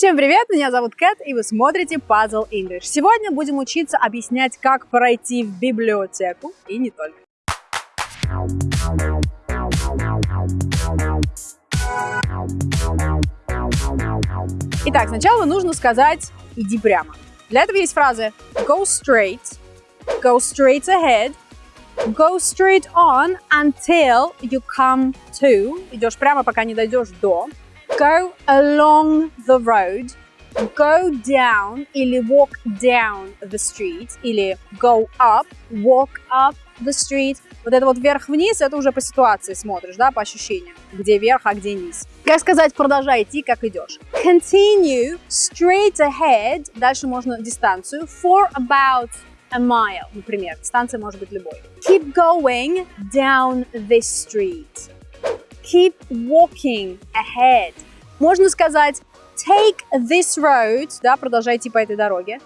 Всем привет, меня зовут Кэт, и вы смотрите Puzzle English. Сегодня будем учиться объяснять, как пройти в библиотеку, и не только. Итак, сначала нужно сказать «иди прямо». Для этого есть фразы go straight, go straight ahead, go straight on until you come to, идешь прямо, пока не дойдешь до, go along the road, go down или walk down the street, или go up, walk up the street. Вот это вот вверх-вниз, это уже по ситуации смотришь, да, по ощущениям, где верх, а где низ. Как сказать, продолжай идти, как идешь. Continue straight ahead, дальше можно дистанцию, for about a mile, например. Дистанция может быть любой. Keep going down this street. Keep walking ahead. Можно сказать take this road, да, продолжай идти по этой дороге.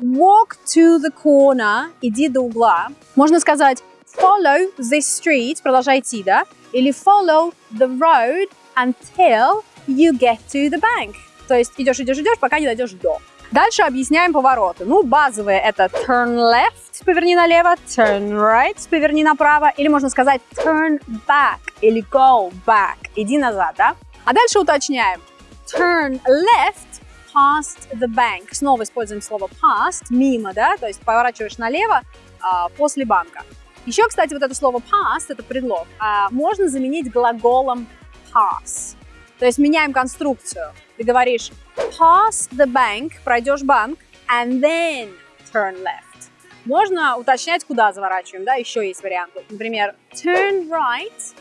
Walk to the corner, иди до угла. Можно сказать follow this street, продолжай идти, да, или follow the road until you get to the bank. То есть идешь, идешь, идешь, пока не дойдешь до. Дальше объясняем повороты. Ну, базовые это turn left, поверни налево, turn right, поверни направо, или можно сказать turn back или go back, иди назад, да? А дальше уточняем. Turn left past the bank. Снова используем слово past, мимо, да, то есть поворачиваешь налево а, после банка. Еще, кстати, вот это слово past, это предлог, а, можно заменить глаголом pass. То есть меняем конструкцию. Ты говоришь pass the bank, пройдешь банк, and then turn left. Можно уточнять, куда заворачиваем, да, еще есть варианты. Например, turn right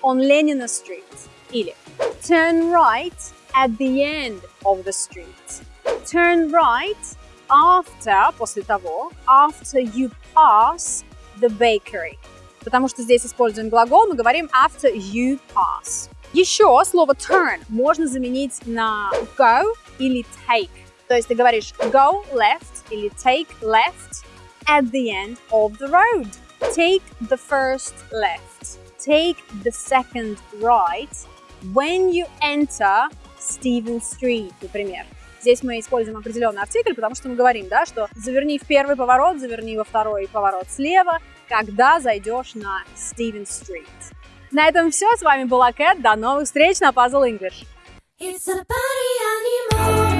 on Lenina Street. Или turn right at the end of the street. Turn right after, после того, after you pass the bakery. Потому что здесь используем глагол, мы говорим after you pass. Еще слово turn можно заменить на go или take. То есть ты говоришь go left или take left at the end of the road. Take the first left. Take the second right when you enter Stephen Street, например. Здесь мы используем определенный артикль, потому что мы говорим, да, что заверни в первый поворот, заверни во второй поворот слева, когда зайдешь на Стивен Стрит. На этом все. С вами была Кэт. До новых встреч на Puzzle English. It's a party.